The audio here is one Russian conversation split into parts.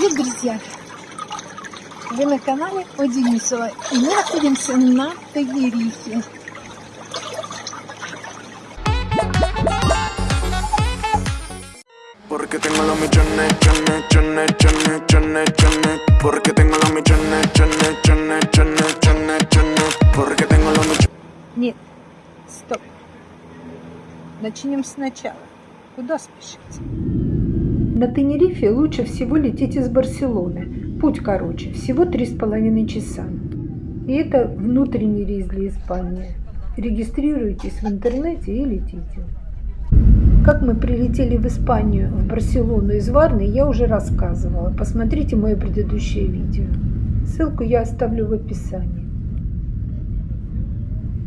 Привет, друзья! Вы на канале О Денисова, и мы находимся на Тагирихе. Porque tengo los millones, chones, chones, chones, chones, chones. Porque tengo los millones, chones, chones, chones, chones, chones. Porque tengo los millones. Нет, стоп. Начнем сначала. Куда спешить? На Тенерифе лучше всего лететь из Барселоны. Путь короче, всего три с половиной часа. И это внутренний рейс для Испании. Регистрируйтесь в интернете и летите. Как мы прилетели в Испанию, в Барселону из Варны, я уже рассказывала. Посмотрите мое предыдущее видео. Ссылку я оставлю в описании.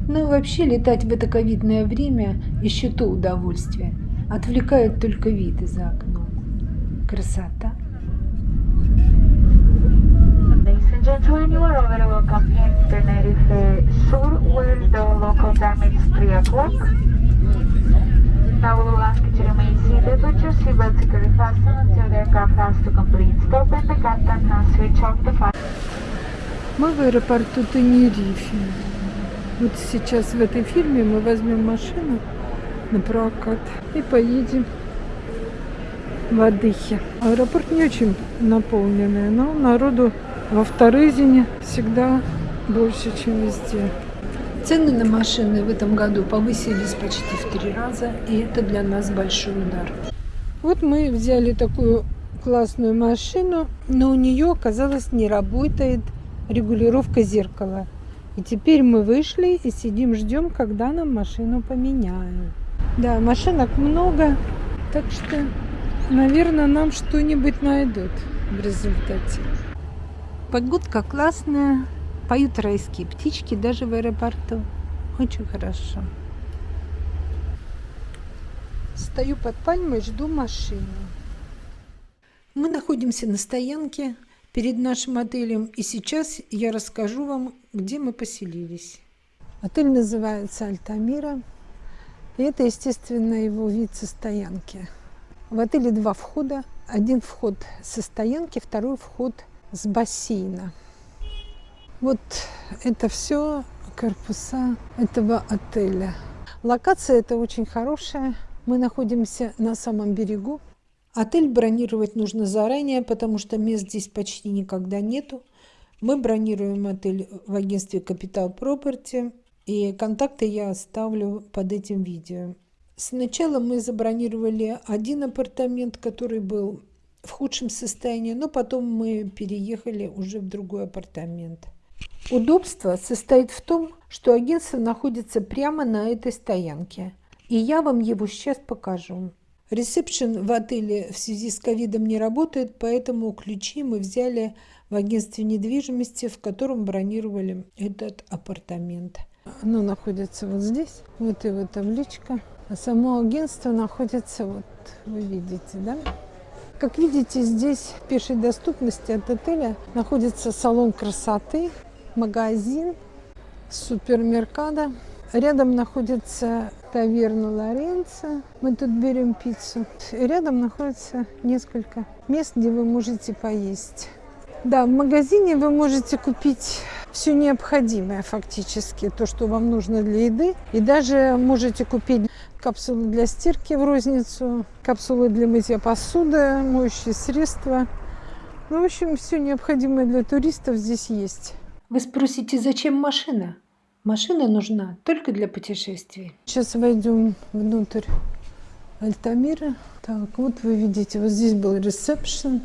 Ну и вообще летать в это ковидное время еще то удовольствие. Отвлекает только виды за окном. Красота. Ladies and gentlemen, you are very welcome in Tenerife Sur, where the local time is 3 o'clock. Now we will ask you to remain seated with your seatbelt securely fastened until the aircraft has to complete stop and the captain has switched off the fire. Мы в аэропорту Тенерифе. Вот сейчас в этой фирме мы возьмем машину на прокат и поедем в Адыхе. Аэропорт не очень наполненный, но народу во Вторызине всегда больше, чем везде. Цены на машины в этом году повысились почти в три раза, и это для нас большой удар. Вот мы взяли такую классную машину, но у нее, оказалось, не работает регулировка зеркала. И теперь мы вышли и сидим, ждем, когда нам машину поменяют. Да, машинок много, так что, наверное, нам что-нибудь найдут в результате. Погодка классная, поют райские птички даже в аэропорту. Очень хорошо. Стою под пальмой, жду машину. Мы находимся на стоянке перед нашим отелем, и сейчас я расскажу вам, где мы поселились. Отель называется Альтамира, и это, естественно, его вид со стоянки. В отеле два входа. Один вход со стоянки, второй вход с бассейна. Вот это все корпуса этого отеля. Локация это очень хорошая. Мы находимся на самом берегу. Отель бронировать нужно заранее, потому что мест здесь почти никогда нету. Мы бронируем отель в агентстве Capital Property, и контакты я оставлю под этим видео. Сначала мы забронировали один апартамент, который был в худшем состоянии, но потом мы переехали уже в другой апартамент. Удобство состоит в том, что агентство находится прямо на этой стоянке. И я вам его сейчас покажу. Ресепшн в отеле в связи с ковидом не работает, поэтому ключи мы взяли в агентстве недвижимости, в котором бронировали этот апартамент. Оно находится вот здесь, вот его табличка. Само агентство находится, вот вы видите, да? Как видите, здесь в пешей доступности от отеля находится салон красоты, магазин, супермеркада. Рядом находится таверна Лоренцо. Мы тут берем пиццу. Рядом находится несколько мест, где вы можете поесть. Да, в магазине вы можете купить все необходимое фактически, то, что вам нужно для еды. И даже можете купить капсулы для стирки в розницу, капсулы для мытья посуды, моющие средства. Ну, в общем, все необходимое для туристов здесь есть. Вы спросите, зачем машина? Машина нужна только для путешествий. Сейчас войдем внутрь Альтамира. Так, вот вы видите, вот здесь был ресепшн.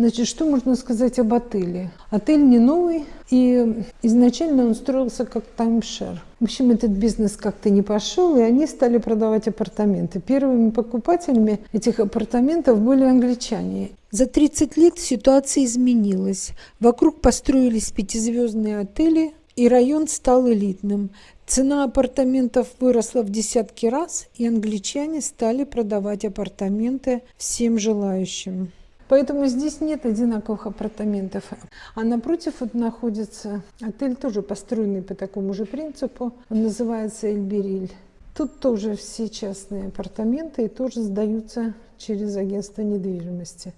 Значит, что можно сказать об отеле? Отель не новый, и изначально он строился как таймшер. В общем, этот бизнес как-то не пошел, и они стали продавать апартаменты. Первыми покупателями этих апартаментов были англичане. За 30 лет ситуация изменилась. Вокруг построились пятизвездные отели, и район стал элитным. Цена апартаментов выросла в десятки раз, и англичане стали продавать апартаменты всем желающим. Поэтому здесь нет одинаковых апартаментов. А напротив вот находится отель, тоже построенный по такому же принципу. Он называется Эльбериль. Тут тоже все частные апартаменты и тоже сдаются через агентство недвижимости.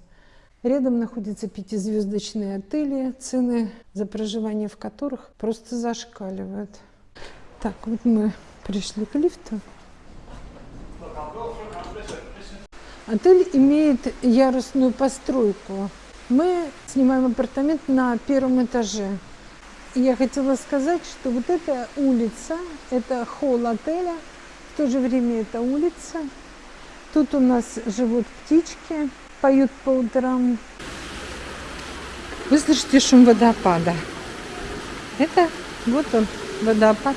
Рядом находятся пятизвездочные отели, цены за проживание в которых просто зашкаливают. Так, вот мы пришли к лифту. Отель имеет ярусную постройку. Мы снимаем апартамент на первом этаже. Я хотела сказать, что вот эта улица, это холл отеля, в то же время это улица. Тут у нас живут птички, поют по утрам. Вы слышите шум водопада. Это вот он, водопад.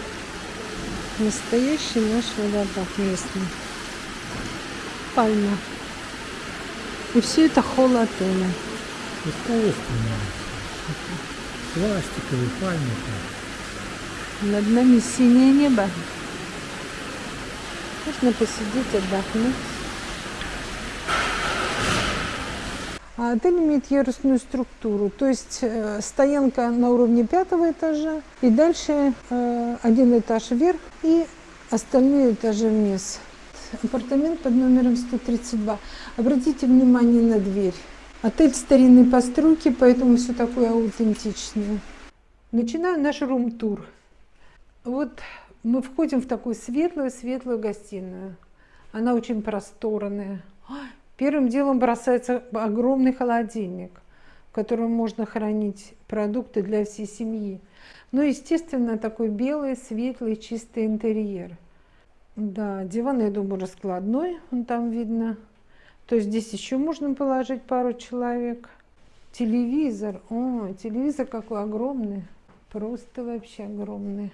Настоящий наш водопад местный. Пальма. И все это холл отеля. Искусственные. Пластиковые пальмы. Над нами синее небо. Можно посидеть, отдохнуть. А отель имеет ярусную структуру, то есть э, стоянка на уровне пятого этажа, и дальше э, один этаж вверх и остальные этажи вниз. Апартамент под номером 132. Обратите внимание на дверь. Отель старинной постройки, поэтому все такое аутентичное. Начинаю наш рум-тур. Вот мы входим в такую светлую-светлую гостиную. Она очень просторная. Первым делом бросается огромный холодильник, в котором можно хранить продукты для всей семьи. Ну, естественно, такой белый, светлый, чистый интерьер. Да, диван, я думаю, раскладной, он там видно. То есть здесь еще можно положить пару человек. Телевизор, о, телевизор какой огромный, просто вообще огромный.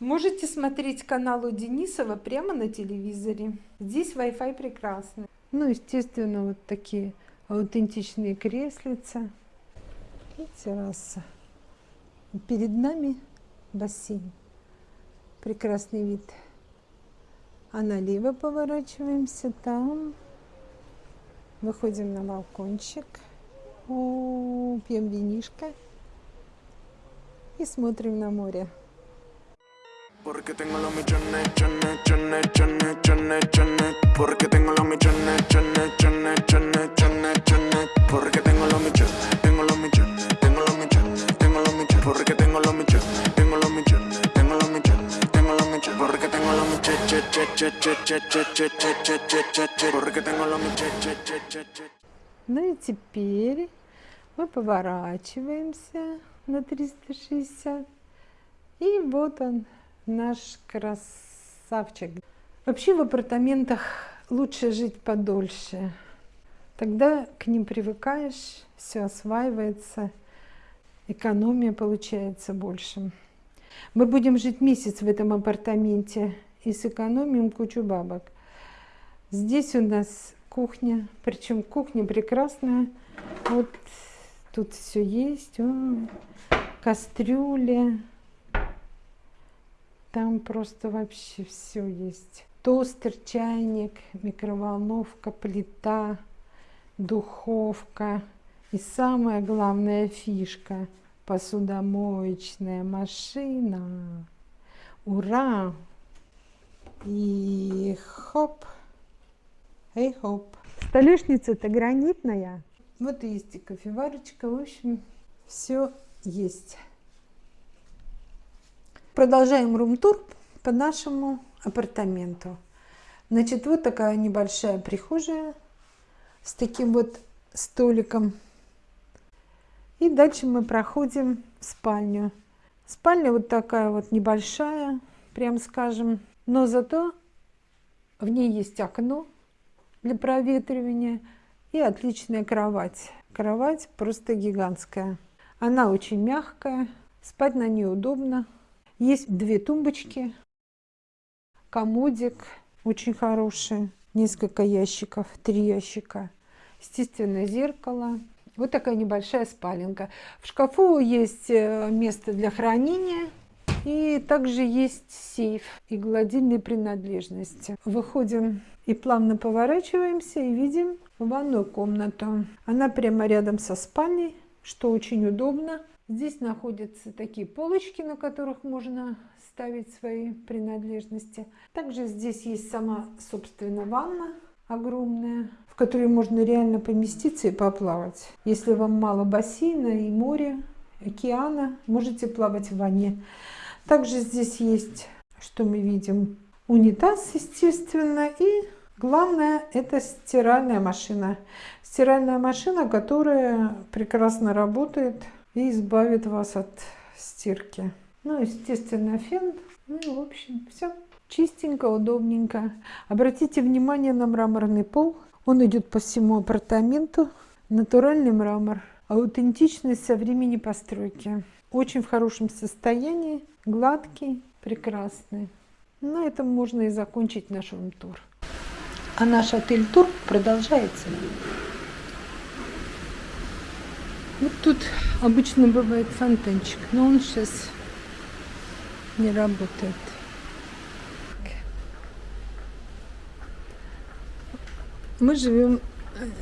Можете смотреть канал у Денисова прямо на телевизоре. Здесь Wi-Fi прекрасный. Ну, естественно, вот такие аутентичные креслица и терраса. Перед нами бассейн. Прекрасный вид. А налево поворачиваемся, там выходим на балкончик, О, пьем винишко и смотрим на море. Porque tengo los millones, chones, chones, chones, chones, chones. Porque tengo los millones, chones, chones, chones, chones, chones. Porque tengo los millones, tengo los millones, tengo los millones, tengo los millones. Porque tengo los millones, tengo los millones, tengo los millones, Ну и теперь мы поворачиваемся на 360. И вот он, наш красавчик. Вообще в апартаментах лучше жить подольше. Тогда к ним привыкаешь, все осваивается, экономия получается больше. Мы будем жить месяц в этом апартаменте и сэкономим кучу бабок. Здесь у нас кухня, причем кухня прекрасная. Вот тут все есть. О, кастрюли, там просто вообще все есть. Тостер, чайник, микроволновка, плита, духовка. И самая главная фишка – посудомоечная машина. Ура! И хоп, эй хоп. Столешница-то гранитная. Вот и есть и кофеварочка. В общем, все есть. Продолжаем рум-тур по нашему апартаменту. Значит, вот такая небольшая прихожая с таким вот столиком. И дальше мы проходим в спальню. Спальня вот такая вот небольшая, прям скажем. Но зато в ней есть окно для проветривания и отличная кровать. Кровать просто гигантская. Она очень мягкая, спать на ней удобно. Есть две тумбочки, комодик очень хороший, несколько ящиков, три ящика. Естественно, зеркало. Вот такая небольшая спаленка. В шкафу есть э, место для хранения. И также есть сейф и гладильные принадлежности. Выходим и плавно поворачиваемся и видим ванную комнату. Она прямо рядом со спальней, что очень удобно. Здесь находятся такие полочки, на которых можно ставить свои принадлежности. Также здесь есть сама, собственно, ванна огромная. в которые можно реально поместиться и поплавать. Если вам мало бассейна и моря, океана, можете плавать в ванне. Также здесь есть, что мы видим, унитаз, естественно, и главное это стиральная машина. Стиральная машина, которая прекрасно работает и избавит вас от стирки. Ну, естественно, фен. Ну, в общем, все. Чистенько, удобненько. Обратите внимание на мраморный пол. Он идет по всему апартаменту. Натуральный мрамор. Аутентичность со времени постройки. Очень в хорошем состоянии. Гладкий, прекрасный. На этом можно и закончить наш рум-тур. А наш отель-тур продолжается. Вот тут обычно бывает фонтанчик, но он сейчас не работает. Мы живем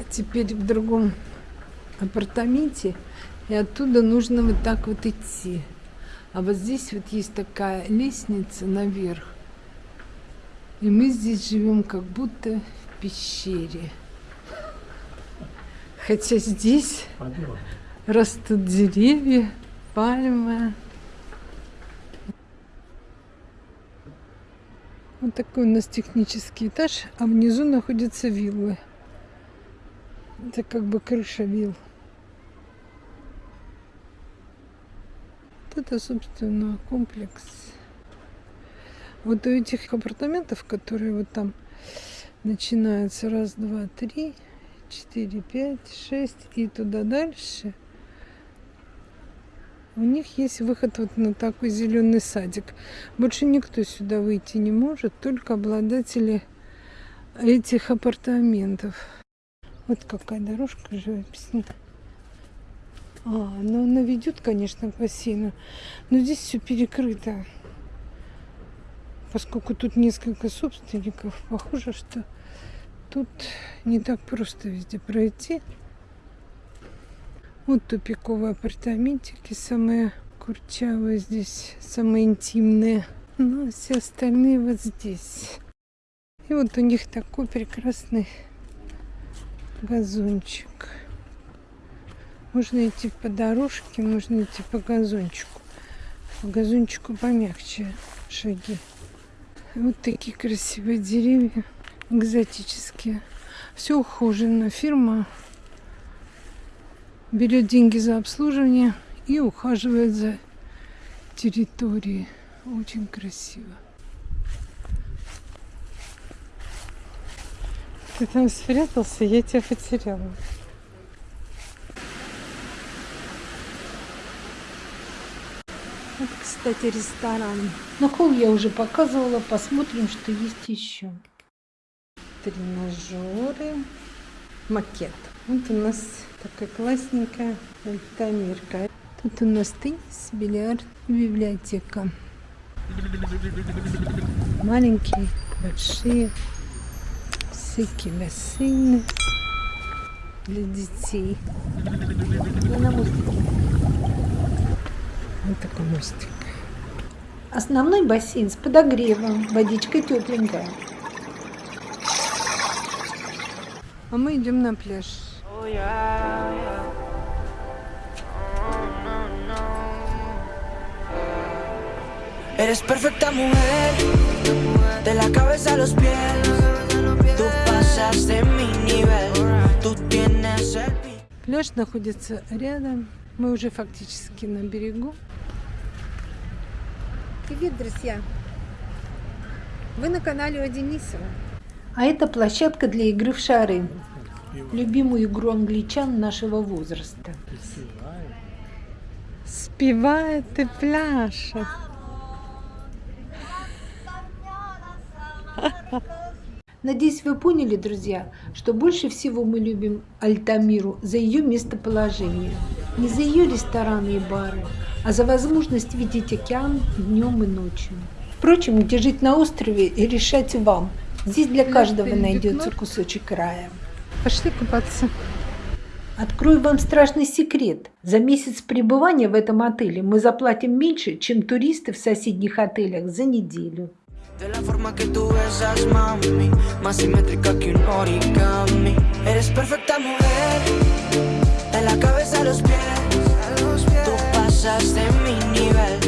теперь в другом апартаменте, и оттуда нужно вот так вот идти. А вот здесь вот есть такая лестница наверх. И мы здесь живем как будто в пещере. Хотя здесь растут деревья, пальмы. Вот такой у нас технический этаж, а внизу находятся виллы. Это как бы крыша вилл. Вот это, собственно, комплекс. Вот у этих апартаментов, которые вот там начинаются раз, два, три, четыре, пять, шесть и туда дальше, у них есть выход вот на такой зеленый садик. Больше никто сюда выйти не может, только обладатели этих апартаментов. Вот какая дорожка живописная. А, ну она ведет, конечно, к бассейну, но здесь все перекрыто. Поскольку тут несколько собственников, похоже, что тут не так просто везде пройти. Вот тупиковые апартаментики, самые курчавые здесь, самые интимные. Ну, а все остальные вот здесь. И вот у них такой прекрасный газончик. Можно идти по дорожке, можно идти по газончику. По газончику помягче шаги. Вот такие красивые деревья, экзотические. Все ухожено. Фирма берет деньги за обслуживание и ухаживает за территорией. Очень красиво. Ты там спрятался, я тебя потеряла. Вот, кстати, ресторан. На холл я уже показывала. Посмотрим, что есть еще. Тренажеры. Макет. Вот у нас такая классненькая альтамирка. Тут у нас теннис, бильярд, библиотека. Маленькие, большие, всякие бассейны для детей. Я на мостике. Вот такой мостик. Основной бассейн с подогревом, водичка тепленькая. А мы идем на пляж. Eres perfecta mujer, de la cabeza a los pies. Tú pasas de mi nivel, tú tienes el Пляж находится рядом. Мы уже фактически на берегу. Привет, друзья! Вы на канале о Денисова. А это площадка для игры в шары. Любимую игру англичан нашего возраста. Спевает и пляшет. Надеюсь, вы поняли, друзья, что больше всего мы любим Альтамиру за ее местоположение. Не за ее рестораны и бары, а за возможность видеть океан днем и ночью. Впрочем, где жить на острове и решать вам. Здесь для каждого найдется кусочек рая. Пошли купаться. Открою вам страшный секрет. За месяц пребывания в этом отеле мы заплатим меньше, чем туристы в соседних отелях за неделю. De la forma que tú besas, mami, más simétrica que un origami. Eres perfecta mujer, de la cabeza los pies. Tú pasas de mi nivel,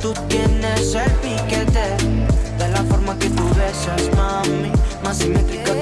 tú tienes el piquete. De la forma que tú besas, mami, más simétrica